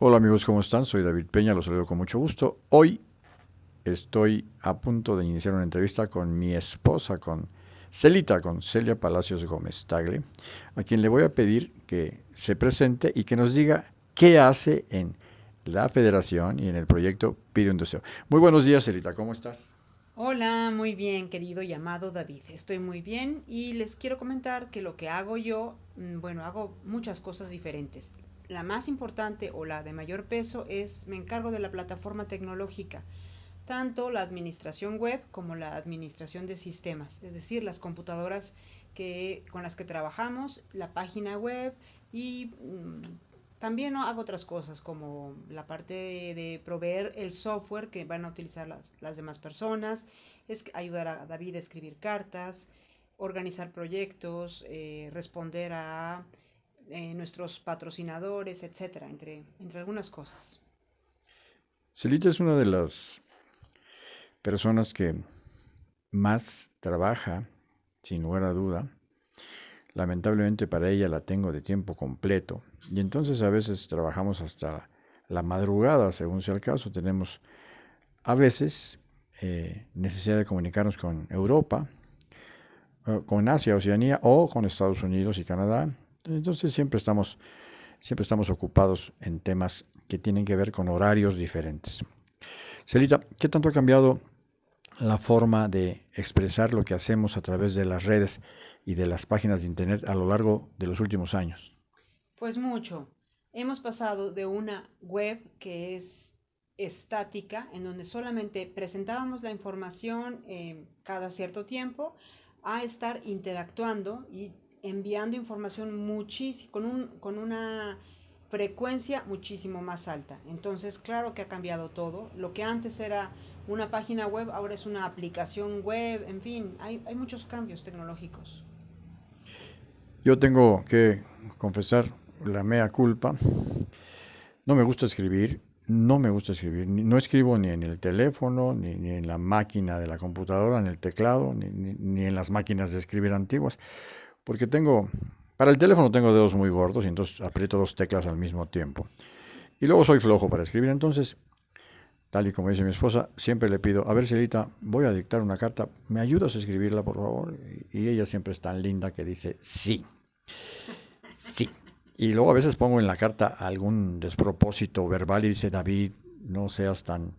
Hola amigos, ¿cómo están? Soy David Peña, los saludo con mucho gusto. Hoy estoy a punto de iniciar una entrevista con mi esposa, con Celita, con Celia Palacios Gómez Tagle, a quien le voy a pedir que se presente y que nos diga qué hace en la federación y en el proyecto Pide un Deseo. Muy buenos días, Celita, ¿cómo estás? Hola, muy bien, querido y amado David. Estoy muy bien y les quiero comentar que lo que hago yo, mm, bueno, hago muchas cosas diferentes la más importante o la de mayor peso es me encargo de la plataforma tecnológica, tanto la administración web como la administración de sistemas, es decir, las computadoras que, con las que trabajamos, la página web y mm, también hago otras cosas como la parte de, proveer el software que van a utilizar las, las demás personas, es ayudar a David a escribir cartas, organizar proyectos, eh, responder a eh, nuestros patrocinadores, etcétera, entre, entre algunas cosas. Celita es una de las personas que más trabaja, sin lugar a duda. Lamentablemente para ella la tengo de tiempo completo y entonces a veces trabajamos hasta la madrugada, según sea el caso. Tenemos a veces eh, necesidad de comunicarnos con Europa, eh, con Asia, Oceanía o con Estados Unidos y Canadá entonces siempre estamos, siempre estamos ocupados en temas que tienen que ver con horarios diferentes. Celita, ¿qué tanto ha cambiado la forma de expresar lo que hacemos a través de las redes y de las páginas de Internet a lo largo de los últimos años? Pues mucho. Hemos pasado de una web que es estática, en donde solamente presentábamos la información eh, cada cierto tiempo, a estar interactuando y enviando información muchísimo, con, un, con una frecuencia muchísimo más alta. Entonces, claro que ha cambiado todo. Lo que antes era una página web, ahora es una aplicación web, en fin, hay, hay muchos cambios tecnológicos. Yo tengo que confesar la mea culpa. No me gusta escribir, no me gusta escribir. No escribo ni en el teléfono, ni, ni en la máquina de la computadora, en el teclado, ni, ni en las máquinas de escribir antiguas porque tengo, para el teléfono tengo dedos muy gordos y entonces aprieto dos teclas al mismo tiempo. Y luego soy flojo para escribir, entonces, tal y como dice mi esposa, siempre le pido, a ver, Celita, voy a dictar una carta, ¿me ayudas a escribirla, por favor? Y ella siempre es tan linda que dice, sí, sí. Y luego a veces pongo en la carta algún despropósito verbal y dice, David, no seas tan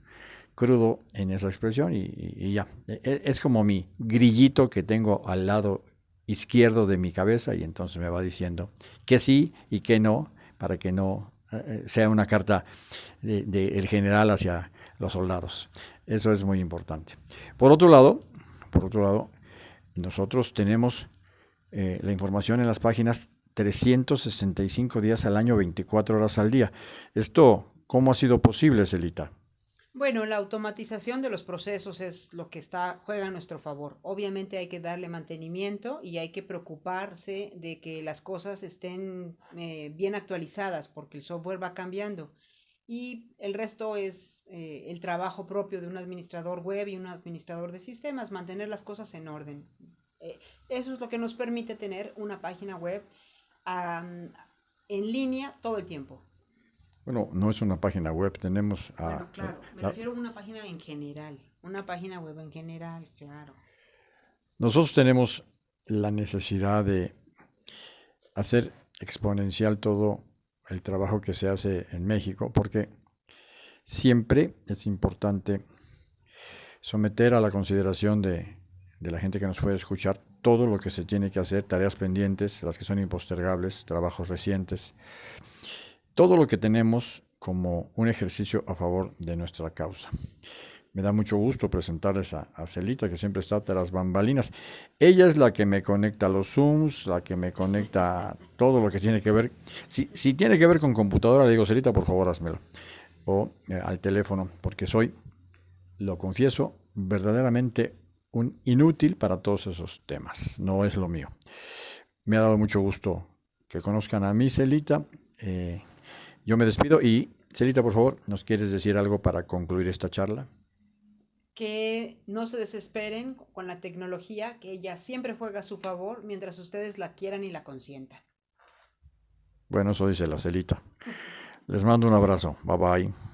crudo en esa expresión y, y ya. E, e, es como mi grillito que tengo al lado izquierdo de mi cabeza y entonces me va diciendo que sí y que no, para que no eh, sea una carta del de, general hacia los soldados. Eso es muy importante. Por otro lado, por otro lado, nosotros tenemos eh, la información en las páginas 365 días al año, 24 horas al día. Esto, ¿cómo ha sido posible, Celita? Bueno, la automatización de los procesos es lo que está, juega a nuestro favor. Obviamente hay que darle mantenimiento y hay que preocuparse de que las cosas estén eh, bien actualizadas porque el software va cambiando. Y el resto es eh, el trabajo propio de un administrador web y un administrador de sistemas, mantener las cosas en orden. Eh, eso es lo que nos permite tener una página web en línea todo el tiempo. Bueno, no es una página web, tenemos... A, claro, me refiero a una página en general, una página web en general, claro. Nosotros tenemos la necesidad de hacer exponencial todo el trabajo que se hace en México, porque siempre es importante someter a la consideración de, de, la gente que nos puede escuchar todo lo que se tiene que hacer, tareas pendientes, las que son impostergables, trabajos recientes, todo lo que tenemos como un ejercicio a favor de nuestra causa. Me da mucho gusto presentarles a, Celita, que siempre está tras bambalinas. Ella es la que me conecta a los Zooms, la que me conecta a todo lo que tiene que ver. Si, si tiene que ver con computadora, le digo, Celita, por favor, házmelo. O eh, al teléfono, porque soy, lo confieso, verdaderamente un inútil para todos esos temas. No es lo mío. Me ha dado mucho gusto que conozcan a mí, Celita. Eh, yo me despido y, Celita, por favor, ¿nos quieres decir algo para concluir esta charla? Que no se desesperen con la tecnología, que ella siempre juega a su favor mientras ustedes la quieran y la consientan. Bueno, eso dice la Celita. Les mando un abrazo. Bye bye.